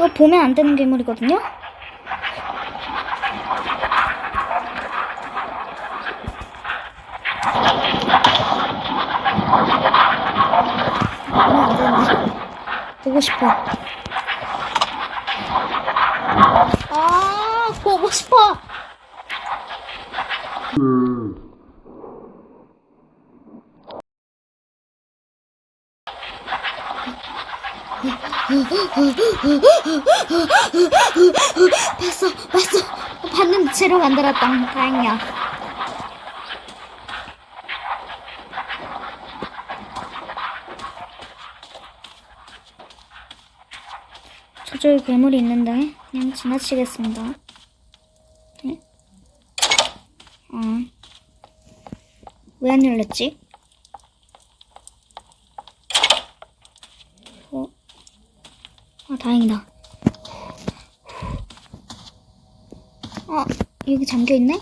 이거 보면 안 되는 괴물이거든요? 보고 싶어. 아, 보고 싶어! 봤어, 봤어. 봤는데 채로 만들었다. 다행이야. 저쪽에 괴물이 있는데 그냥 지나치겠습니다. 네? 어. 왜 안 열렸지? 어? 아, 다행이다. 어, 여기 잠겨있네?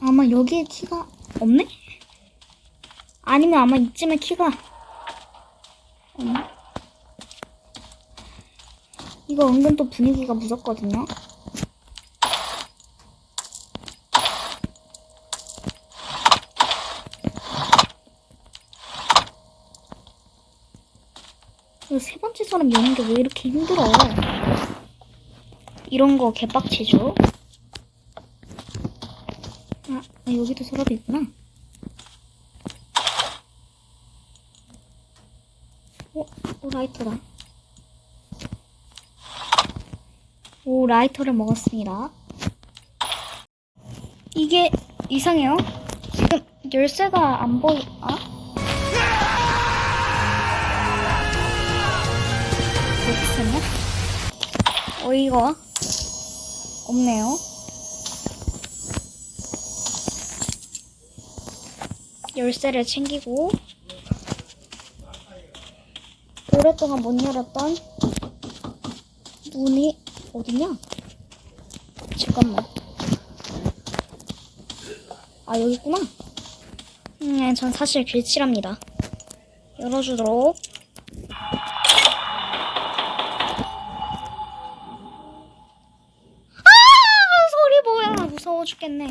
아마 여기에 키가 없네? 아니면 아마 이쯤에 키가 없네? 이거 은근 또 분위기가 무섭거든요? 이거 세 번째 사람 여는 게 왜 이렇게 힘들어? 이런 거 개빡치죠? 아, 아, 여기도 서랍이 있구나. 어, 오, 라이터다. 오, 라이터를 먹었습니다. 이게 이상해요. 지금 열쇠가 안 보이, 아? 어이가 없네요. 열쇠를 챙기고 오랫동안 못 열었던 문이 어디냐? 잠깐만. 아 여기 있구나. 음, 전 사실 길치랍니다. 열어주도록. 무서워 죽겠네.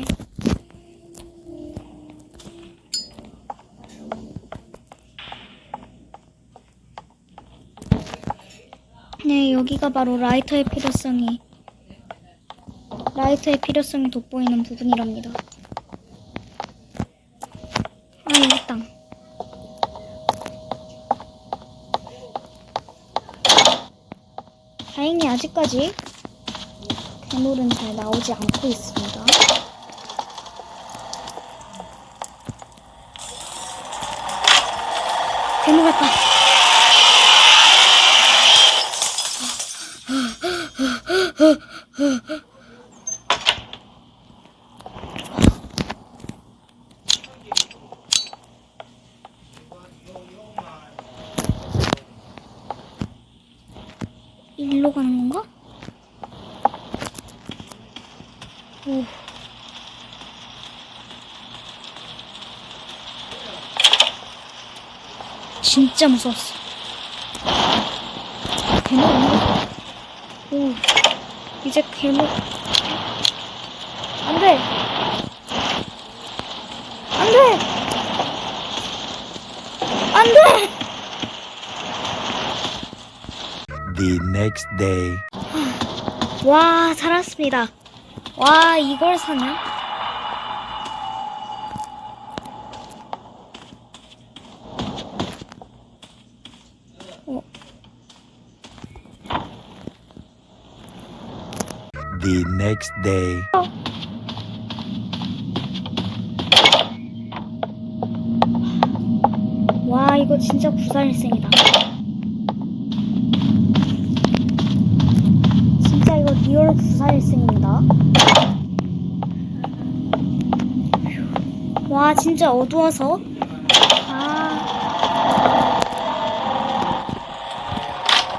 네, 여기가 바로 라이터의 필요성이 라이터의 필요성이 돋보이는 부분이랍니다. 아, 여기 있다. 다행히 아직까지 괴물은 잘 나오지 않고 있습니다. 괴물 같다. 일로 가는 건가? 오. 진짜 무서웠어. 괴물 없네. 오. 이제 괴물. 안 돼! 안 돼! 안 돼! The next day. 와, 살았습니다. 와, 이걸 사냐? 어, The next day. 와, 이거 진짜 구사일생이다. 진짜 이거 리얼 구사일생입니다. 와, 진짜 어두워서. 아.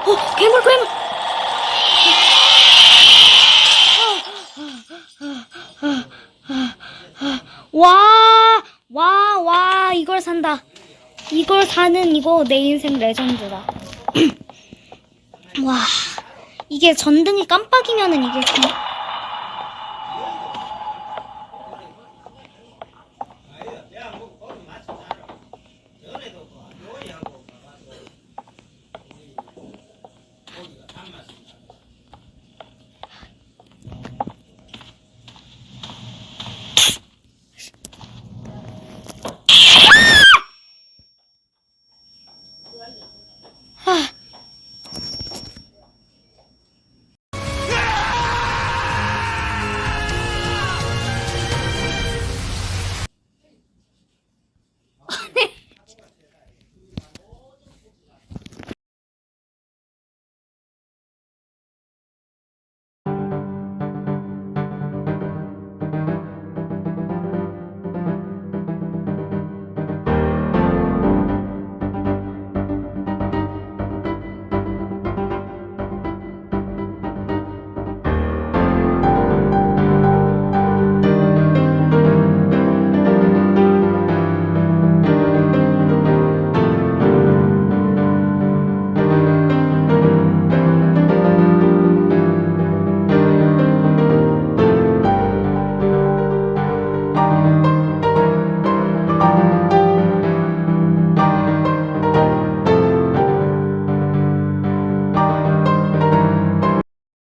어, 괴물, 괴물! 와, 와, 와. 이걸 산다. 이걸 사는 이거 내 인생 레전드다. 와, 이게 전등이 깜빡이면은 이게 정-